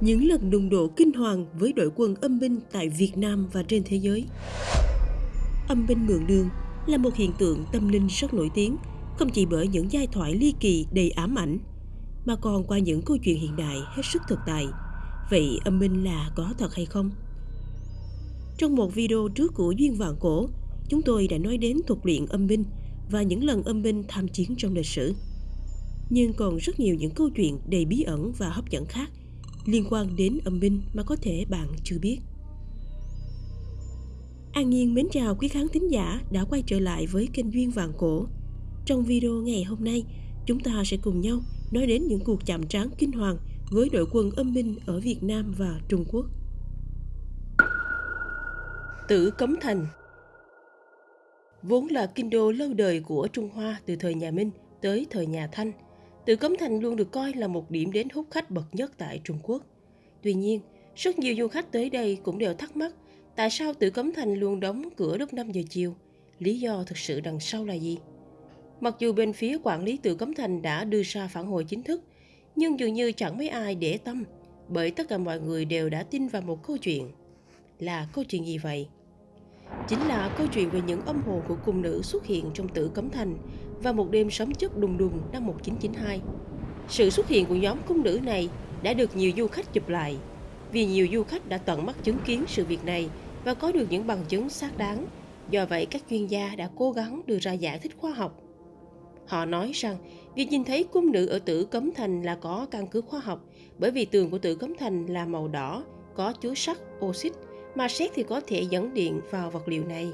những lần đụng độ kinh hoàng với đội quân âm binh tại Việt Nam và trên thế giới. Âm binh mượn đường là một hiện tượng tâm linh rất nổi tiếng, không chỉ bởi những giai thoại ly kỳ đầy ám ảnh, mà còn qua những câu chuyện hiện đại hết sức thực tại. Vậy âm binh là có thật hay không? Trong một video trước của Duyên Vạn Cổ, chúng tôi đã nói đến thuật luyện âm binh và những lần âm binh tham chiến trong lịch sử. Nhưng còn rất nhiều những câu chuyện đầy bí ẩn và hấp dẫn khác liên quan đến âm binh mà có thể bạn chưa biết. An Nhiên mến chào quý khán thính giả đã quay trở lại với kênh Duyên Vàng Cổ. Trong video ngày hôm nay, chúng ta sẽ cùng nhau nói đến những cuộc chạm trán kinh hoàng với đội quân âm binh ở Việt Nam và Trung Quốc. Tử Cấm Thành Vốn là kinh đô lâu đời của Trung Hoa từ thời nhà Minh tới thời nhà Thanh – Tử Cấm Thành luôn được coi là một điểm đến hút khách bậc nhất tại Trung Quốc. Tuy nhiên, rất nhiều du khách tới đây cũng đều thắc mắc tại sao Tử Cấm Thành luôn đóng cửa lúc 5 giờ chiều. Lý do thực sự đằng sau là gì? Mặc dù bên phía quản lý Tử Cấm Thành đã đưa ra phản hồi chính thức, nhưng dường như chẳng mấy ai để tâm, bởi tất cả mọi người đều đã tin vào một câu chuyện. Là câu chuyện gì vậy? Chính là câu chuyện về những âm hồn của cung nữ xuất hiện trong Tử Cấm Thành và một đêm sấm chất đùng đùng năm 1992. Sự xuất hiện của nhóm cung nữ này đã được nhiều du khách chụp lại, vì nhiều du khách đã tận mắt chứng kiến sự việc này và có được những bằng chứng xác đáng. Do vậy, các chuyên gia đã cố gắng đưa ra giải thích khoa học. Họ nói rằng việc nhìn thấy cung nữ ở tử cấm thành là có căn cứ khoa học bởi vì tường của tử cấm thành là màu đỏ, có chứa sắt, oxit, mà xét thì có thể dẫn điện vào vật liệu này.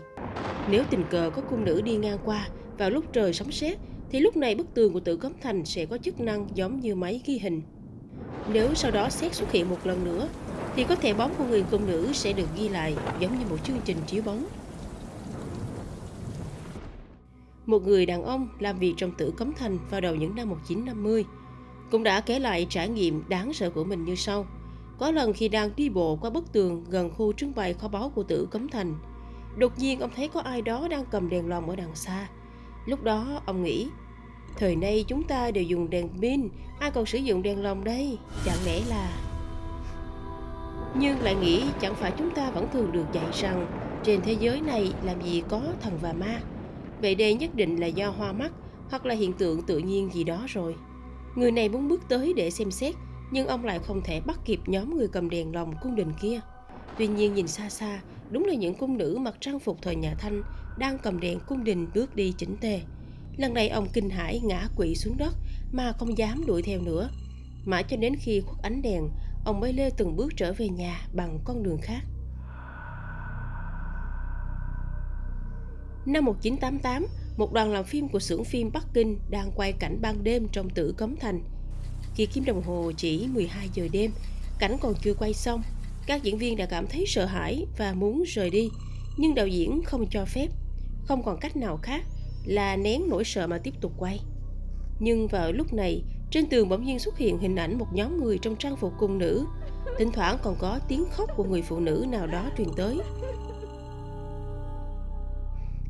Nếu tình cờ có cung nữ đi ngang qua vào lúc trời sấm sét thì lúc này bức tường của tử cấm thành sẽ có chức năng giống như máy ghi hình. Nếu sau đó xét xuất hiện một lần nữa thì có thể bóng của người công nữ sẽ được ghi lại giống như một chương trình chiếu bóng. Một người đàn ông làm việc trong tử cấm thành vào đầu những năm 1950 cũng đã kể lại trải nghiệm đáng sợ của mình như sau. Có lần khi đang đi bộ qua bức tường gần khu trưng bày kho báu của tử cấm thành, đột nhiên ông thấy có ai đó đang cầm đèn lồng ở đằng xa Lúc đó, ông nghĩ, Thời nay chúng ta đều dùng đèn pin, Ai còn sử dụng đèn lồng đây? Chẳng lẽ là Nhưng lại nghĩ chẳng phải chúng ta vẫn thường được dạy rằng Trên thế giới này làm gì có thần và ma. Vậy đây nhất định là do hoa mắt Hoặc là hiện tượng tự nhiên gì đó rồi. Người này muốn bước tới để xem xét, Nhưng ông lại không thể bắt kịp nhóm người cầm đèn lồng cung đình kia. Tuy nhiên nhìn xa xa, Đúng là những cung nữ mặc trang phục thời nhà Thanh đang cầm đèn cung đình bước đi chỉnh tề. Lần này ông kinh hãi ngã quỵ xuống đất mà không dám đuổi theo nữa. Mãi cho đến khi khuất ánh đèn, ông mới lê từng bước trở về nhà bằng con đường khác. Năm 1988, một đoàn làm phim của xưởng phim Bắc Kinh đang quay cảnh ban đêm trong tử cấm thành. Khi kim đồng hồ chỉ 12 giờ đêm, cảnh còn chưa quay xong, các diễn viên đã cảm thấy sợ hãi và muốn rời đi, nhưng đạo diễn không cho phép không còn cách nào khác là nén nỗi sợ mà tiếp tục quay. Nhưng vào lúc này, trên tường bỗng nhiên xuất hiện hình ảnh một nhóm người trong trang phục cung nữ. Thỉnh thoảng còn có tiếng khóc của người phụ nữ nào đó truyền tới.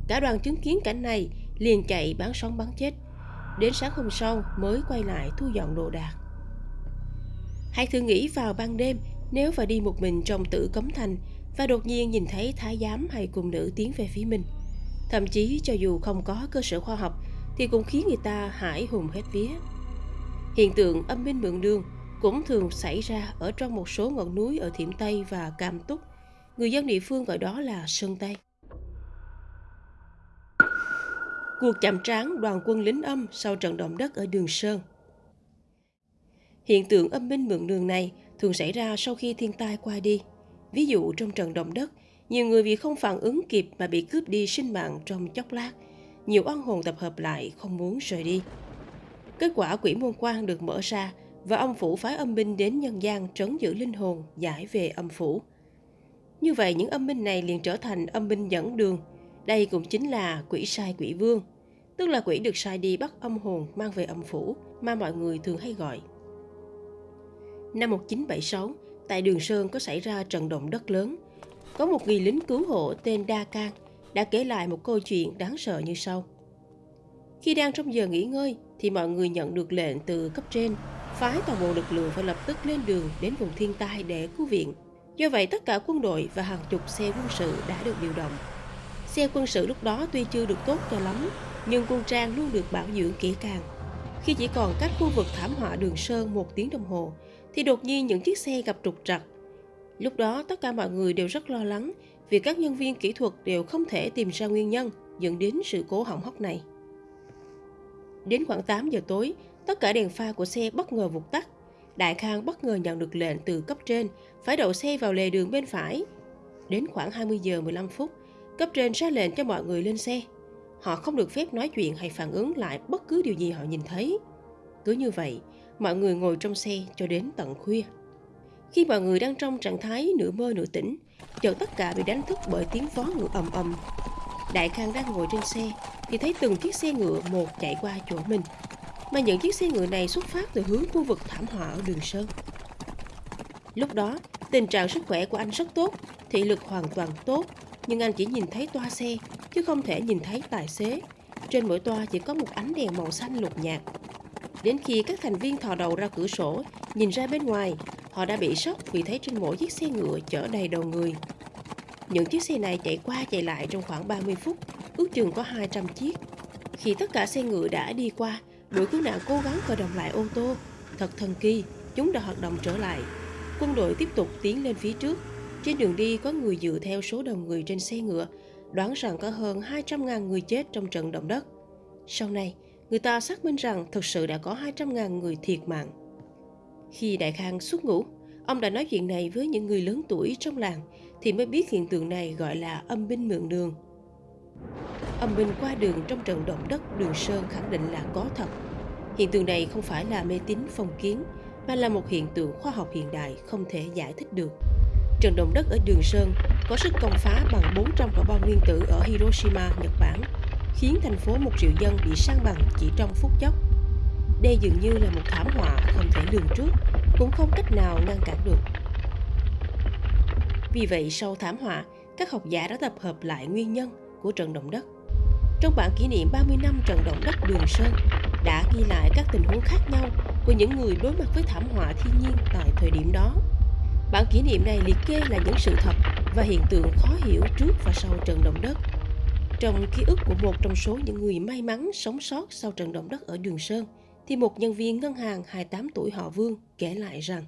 Cả đoàn chứng kiến cảnh này liền chạy bán sống bán chết. Đến sáng hôm sau mới quay lại thu dọn đồ đạc. Hãy thử nghĩ vào ban đêm nếu phải đi một mình trong tử cấm thành và đột nhiên nhìn thấy thái giám hay cung nữ tiến về phía mình – Thậm chí cho dù không có cơ sở khoa học thì cũng khiến người ta hãi hùng hết vía. Hiện tượng âm binh mượn đường cũng thường xảy ra ở trong một số ngọn núi ở Thiểm Tây và Cam Túc. Người dân địa phương gọi đó là Sơn Tây. Cuộc chạm trán đoàn quân lính âm sau trận động đất ở Đường Sơn Hiện tượng âm binh mượn đường này thường xảy ra sau khi thiên tai qua đi. Ví dụ trong trận động đất, nhiều người vì không phản ứng kịp mà bị cướp đi sinh mạng trong chốc lát. Nhiều oan hồn tập hợp lại không muốn rời đi. Kết quả quỷ môn quan được mở ra và âm phủ phái âm binh đến nhân gian trấn giữ linh hồn, giải về âm phủ. Như vậy những âm binh này liền trở thành âm binh dẫn đường. Đây cũng chính là quỷ sai quỷ vương, tức là quỷ được sai đi bắt âm hồn mang về âm phủ mà mọi người thường hay gọi. Năm 1976, tại Đường Sơn có xảy ra trận động đất lớn, có một người lính cứu hộ tên Đa Can đã kể lại một câu chuyện đáng sợ như sau. Khi đang trong giờ nghỉ ngơi thì mọi người nhận được lệnh từ cấp trên phái toàn bộ lực lượng phải lập tức lên đường đến vùng thiên tai để cứu viện. Do vậy, tất cả quân đội và hàng chục xe quân sự đã được điều động. Xe quân sự lúc đó tuy chưa được tốt cho lắm, nhưng quân trang luôn được bảo dưỡng kỹ càng. Khi chỉ còn cách khu vực thảm họa đường Sơn một tiếng đồng hồ, thì đột nhiên những chiếc xe gặp trục trặc. Lúc đó tất cả mọi người đều rất lo lắng vì các nhân viên kỹ thuật đều không thể tìm ra nguyên nhân dẫn đến sự cố hỏng hóc này. Đến khoảng 8 giờ tối, tất cả đèn pha của xe bất ngờ vụt tắt. Đại Khang bất ngờ nhận được lệnh từ cấp trên phải đậu xe vào lề đường bên phải. Đến khoảng 20 giờ 15 phút, cấp trên ra lệnh cho mọi người lên xe. Họ không được phép nói chuyện hay phản ứng lại bất cứ điều gì họ nhìn thấy. Cứ như vậy, mọi người ngồi trong xe cho đến tận khuya. Khi mọi người đang trong trạng thái nửa mơ nửa tỉnh, chợt tất cả bị đánh thức bởi tiếng vó ngựa ầm ầm. Đại Khang đang ngồi trên xe thì thấy từng chiếc xe ngựa một chạy qua chỗ mình. Mà những chiếc xe ngựa này xuất phát từ hướng khu vực thảm họa ở đường Sơn. Lúc đó, tình trạng sức khỏe của anh rất tốt, thị lực hoàn toàn tốt, nhưng anh chỉ nhìn thấy toa xe, chứ không thể nhìn thấy tài xế. Trên mỗi toa chỉ có một ánh đèn màu xanh lục nhạt. Đến khi các thành viên thò đầu ra cửa sổ, nhìn ra bên ngoài, họ đã bị sốc vì thấy trên mỗi chiếc xe ngựa chở đầy đầu người. Những chiếc xe này chạy qua chạy lại trong khoảng 30 phút, ước chừng có 200 chiếc. Khi tất cả xe ngựa đã đi qua, đội cứu nạn cố gắng khởi động lại ô tô. Thật thần kỳ, chúng đã hoạt động trở lại. Quân đội tiếp tục tiến lên phía trước. Trên đường đi có người dựa theo số đông người trên xe ngựa, đoán rằng có hơn 200.000 người chết trong trận động đất. Sau này, người ta xác minh rằng thực sự đã có 200.000 người thiệt mạng. Khi Đại Khang xuất ngũ, ông đã nói chuyện này với những người lớn tuổi trong làng thì mới biết hiện tượng này gọi là âm binh mượn đường. Âm binh qua đường trong trận động đất Đường Sơn khẳng định là có thật. Hiện tượng này không phải là mê tín phong kiến, mà là một hiện tượng khoa học hiện đại không thể giải thích được. Trận động đất ở Đường Sơn có sức công phá bằng 400 quả bom nguyên tử ở Hiroshima, Nhật Bản, khiến thành phố một triệu dân bị san bằng chỉ trong phút chốc. Đây dường như là một thảm họa không thể lường trước, cũng không cách nào ngăn cản được. Vì vậy, sau thảm họa, các học giả đã tập hợp lại nguyên nhân của trận động đất. Trong bản kỷ niệm 30 năm trận động đất Đường Sơn đã ghi lại các tình huống khác nhau của những người đối mặt với thảm họa thiên nhiên tại thời điểm đó. Bản kỷ niệm này liệt kê là những sự thật và hiện tượng khó hiểu trước và sau trận động đất. Trong ký ức của một trong số những người may mắn sống sót sau trận động đất ở Đường Sơn, thì một nhân viên ngân hàng 28 tuổi họ Vương kể lại rằng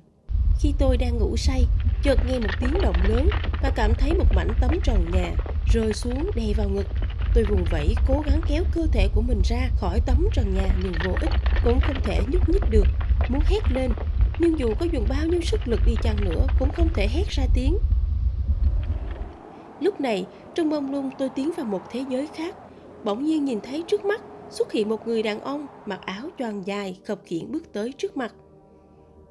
Khi tôi đang ngủ say, chợt nghe một tiếng động lớn và cảm thấy một mảnh tấm trần nhà rơi xuống đè vào ngực. Tôi vùng vẫy cố gắng kéo cơ thể của mình ra khỏi tấm trần nhà nhưng vô ích, cũng không thể nhúc nhích được, muốn hét lên. Nhưng dù có dùng bao nhiêu sức lực đi chăng nữa cũng không thể hét ra tiếng. Lúc này, trong mông lung tôi tiến vào một thế giới khác, bỗng nhiên nhìn thấy trước mắt xuất hiện một người đàn ông mặc áo choàng dài khập khiễng bước tới trước mặt.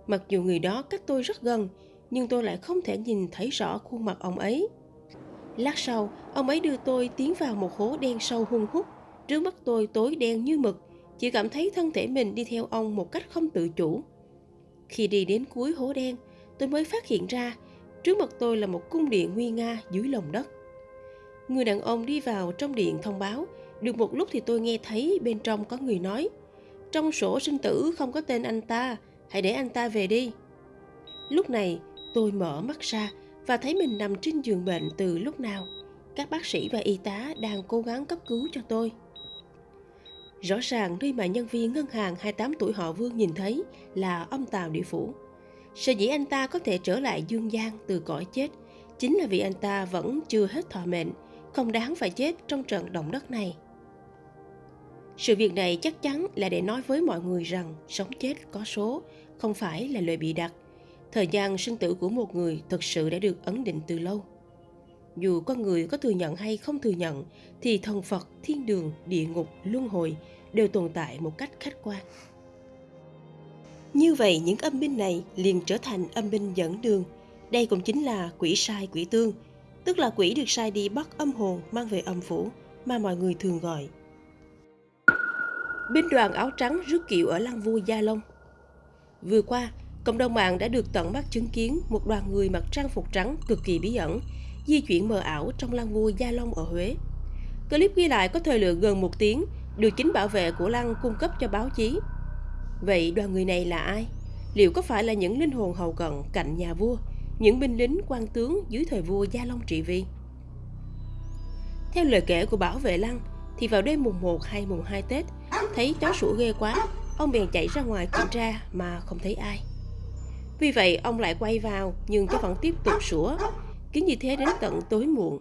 Mặc dù người đó cách tôi rất gần, nhưng tôi lại không thể nhìn thấy rõ khuôn mặt ông ấy. Lát sau, ông ấy đưa tôi tiến vào một hố đen sâu hun hút. Trước mắt tôi tối đen như mực, chỉ cảm thấy thân thể mình đi theo ông một cách không tự chủ. Khi đi đến cuối hố đen, tôi mới phát hiện ra trước mặt tôi là một cung điện nguy nga dưới lòng đất. Người đàn ông đi vào trong điện thông báo, được một lúc thì tôi nghe thấy bên trong có người nói Trong sổ sinh tử không có tên anh ta, hãy để anh ta về đi. Lúc này tôi mở mắt ra và thấy mình nằm trên giường bệnh từ lúc nào. Các bác sĩ và y tá đang cố gắng cấp cứu cho tôi. Rõ ràng nơi mà nhân viên ngân hàng 28 tuổi họ Vương nhìn thấy là ông tào Địa Phủ. Sở dĩ anh ta có thể trở lại dương gian từ cõi chết chính là vì anh ta vẫn chưa hết thọ mệnh, không đáng phải chết trong trận động đất này. Sự việc này chắc chắn là để nói với mọi người rằng sống chết có số, không phải là lời bị đặt. Thời gian sinh tử của một người thực sự đã được ấn định từ lâu. Dù con người có thừa nhận hay không thừa nhận, thì thần Phật, thiên đường, địa ngục, luân hồi đều tồn tại một cách khách quan. Như vậy những âm binh này liền trở thành âm binh dẫn đường. Đây cũng chính là quỷ sai quỷ tương, tức là quỷ được sai đi bắt âm hồn mang về âm phủ mà mọi người thường gọi binh đoàn áo trắng rước kiệu ở lăng vua Gia Long. Vừa qua, cộng đồng mạng đã được tận mắt chứng kiến một đoàn người mặc trang phục trắng cực kỳ bí ẩn, di chuyển mờ ảo trong lăng vua Gia Long ở Huế. Clip ghi lại có thời lượng gần một tiếng, được chính bảo vệ của lăng cung cấp cho báo chí. Vậy đoàn người này là ai? liệu có phải là những linh hồn hầu cận cạnh nhà vua, những binh lính quan tướng dưới thời vua Gia Long trị vì? Theo lời kể của bảo vệ lăng, thì vào đêm mùng 1 hay mùng 2 Tết, thấy chó sủa ghê quá, ông bèn chạy ra ngoài kiểm tra mà không thấy ai. Vì vậy, ông lại quay vào nhưng chó vẫn tiếp tục sủa, cứ như thế đến tận tối muộn.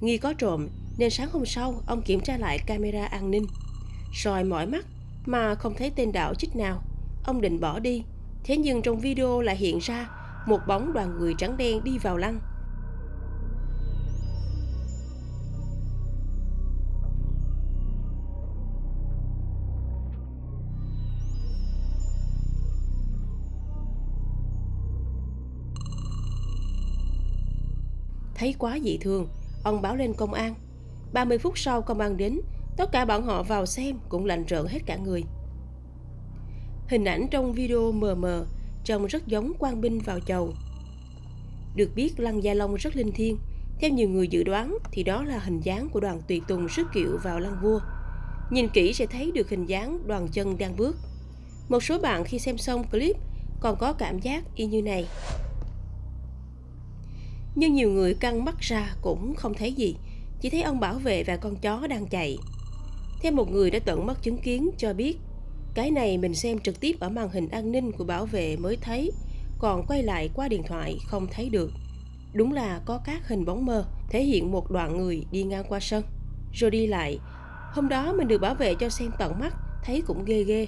Nghi có trộm nên sáng hôm sau ông kiểm tra lại camera an ninh. soi mỏi mắt mà không thấy tên đạo chích nào. Ông định bỏ đi, thế nhưng trong video lại hiện ra một bóng đoàn người trắng đen đi vào lăng Thấy quá dị thường, ông báo lên công an. 30 phút sau công an đến, tất cả bọn họ vào xem cũng lạnh rợn hết cả người. Hình ảnh trong video mờ mờ, trông rất giống quan binh vào chầu. Được biết Lăng Gia Long rất linh thiêng, theo nhiều người dự đoán thì đó là hình dáng của đoàn tùy tùng sức kiệu vào lăng vua. Nhìn kỹ sẽ thấy được hình dáng đoàn chân đang bước. Một số bạn khi xem xong clip còn có cảm giác y như này nhưng nhiều người căng mắt ra cũng không thấy gì. Chỉ thấy ông bảo vệ và con chó đang chạy. Theo một người đã tận mắt chứng kiến cho biết, cái này mình xem trực tiếp ở màn hình an ninh của bảo vệ mới thấy, còn quay lại qua điện thoại không thấy được. Đúng là có các hình bóng mơ, thể hiện một đoạn người đi ngang qua sân, rồi đi lại. Hôm đó mình được bảo vệ cho xem tận mắt, thấy cũng ghê ghê.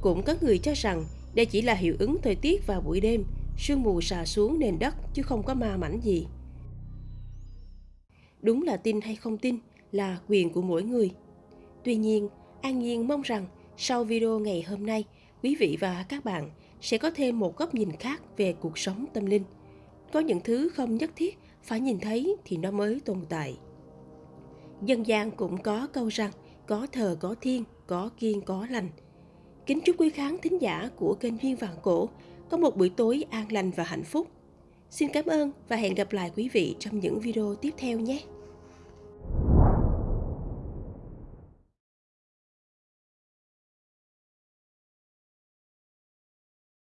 Cũng có người cho rằng đây chỉ là hiệu ứng thời tiết vào buổi đêm sương mù xà xuống nền đất chứ không có ma mảnh gì. Đúng là tin hay không tin là quyền của mỗi người. Tuy nhiên, An Nhiên mong rằng sau video ngày hôm nay, quý vị và các bạn sẽ có thêm một góc nhìn khác về cuộc sống tâm linh. Có những thứ không nhất thiết phải nhìn thấy thì nó mới tồn tại. Dân gian cũng có câu rằng có thờ có thiên, có kiên có lành. Kính chúc quý khán thính giả của kênh Duyên Vạn Cổ có một buổi tối an lành và hạnh phúc. Xin cảm ơn và hẹn gặp lại quý vị trong những video tiếp theo nhé.